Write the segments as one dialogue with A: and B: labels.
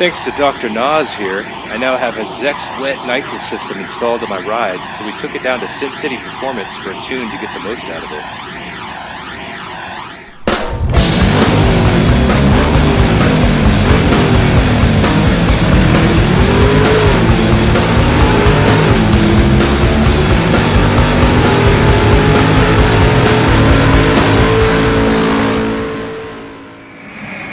A: Thanks to Dr. Nas here, I now have a Zex wet nitro system installed on my ride, so we took it down to Sin City Performance for a tune to get the most out of it.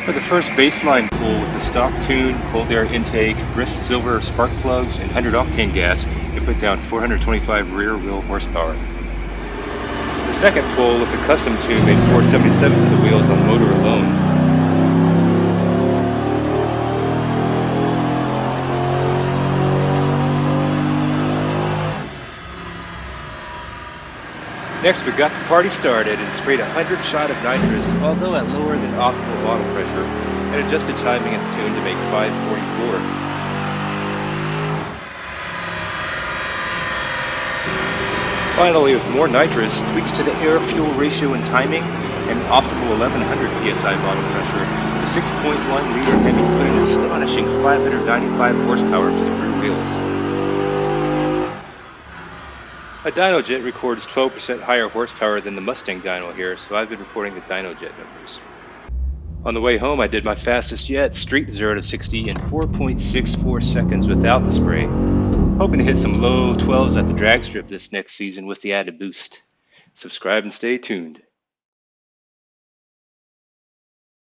A: For the first baseline pull with the stock tune, cold air intake, Brisk silver spark plugs, and 100 octane gas, it put down 425 rear wheel horsepower. The second pull with the custom tune made 477 to the wheels on motor alone. Next, we got the party started and sprayed a 100 shot of nitrous, although at lower than optimal bottle pressure, and adjusted timing and tune to make 544. Finally, with more nitrous, tweaks to the air-fuel ratio and timing, and optimal 1100 psi bottle pressure, the 6.1 liter Hemi put an astonishing 595 horsepower to the rear wheels. A Dynojet records 12% higher horsepower than the Mustang dyno here, so I've been reporting the Dynojet numbers. On the way home, I did my fastest yet, street 0 to 60 in 4.64 seconds without the spray. Hoping to hit some low 12s at the drag strip this next season with the added boost. Subscribe and stay tuned.